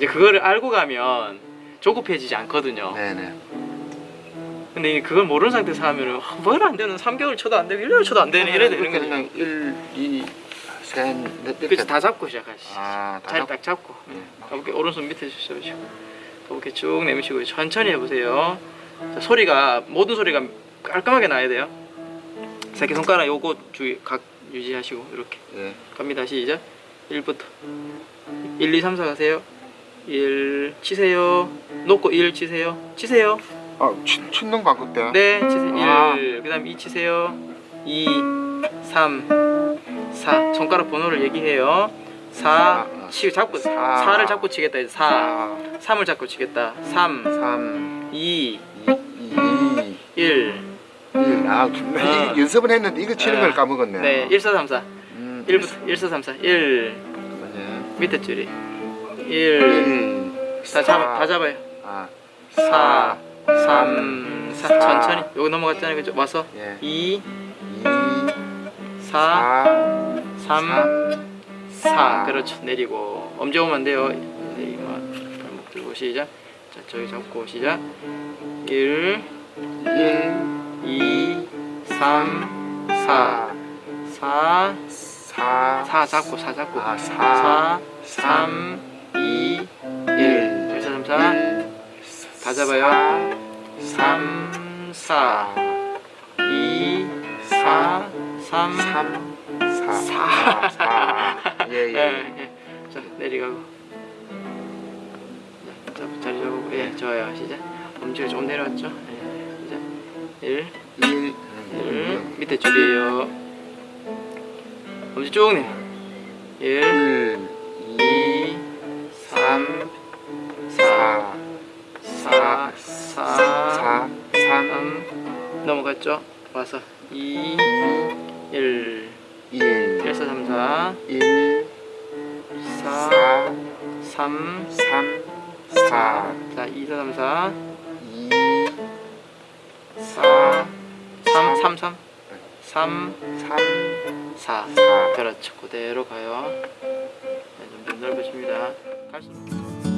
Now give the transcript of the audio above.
이제 그거를 알고 가면 조급해지지 않거든요. 네네. 근데 그걸 모르는 상태에서 하면은 뭘안 되는 3개월 쳐도 안 되고 1년 쳐도 안 되는 이래 되는 거죠. 그냥 1, 2, 3, 넷 이렇게. 그래서 다 잡고 시작하시죠. 아, 잡- 딱 잡고 네. 가볍게 오른손 밑에 주셔보시고 가볍게 쭉 내미시고 천천히 해보세요. 자, 소리가 모든 소리가 깔끔하게 나야 돼요. 새끼 손가락 요거 주의 각 유지하시고 이렇게 예. 갑니다 시작 1부터 1 2 3 4 가세요 1 치세요. 놓고 1 치세요. 치세요. 아, 치, 치는 거 그때? 네 치세요. 아. 1 그 다음 2 치세요. 2 3 4 손가락 번호를 얘기해요. 4 아, 치 잡고 사. 4를 잡고 치겠다 이제 4 4, 3을 잡고 치겠다. 3 3, 2 2, 1 1. 아, 나 어. 이 연습은 했는데 이거 치는 어. 걸 까먹었네. 네 1 4 3 4 음, 1부터 1 4 3 4 1 네. 밑에 줄이 1 1, 다 잡아 다 잡아요. 아, 4 3 4 사. 천천히. 여기 넘어갔잖아요. 그죠? 와서. 예. 2 2, 4 4, 3 4 사. 그렇죠. 내리고. 엄지 오면 안 돼요. 내리고 발목 들고 시작. 자 저기 잡고 시작. 1 1, 2 3 4 4 4, 4 잡고 4 잡고. 아, 4, 4 3 2 1 1 4 3 4다 잡아요. 3 4 2 4 3 3, 4, 4 4. 예, 예. 자 내려가고. 자, 자 자리 잡고. 예 좋아요. 시작. 엄지가 좀 내려왔죠? 예, 시작. 1 1, 1 밑에 줄이에요. 엄지 쭉 내려. 1 1, 넘어갔죠 와서 2 1 1, 1 4 3 4 1, 4 4, 3 3, 4, 자, 2, 4, 3, 4, 2, 4, 3, 3, 3, 3, 3, 4. 4. 그렇죠. 그대로 가요. 네, 좀 넓어집니다. 갈수록.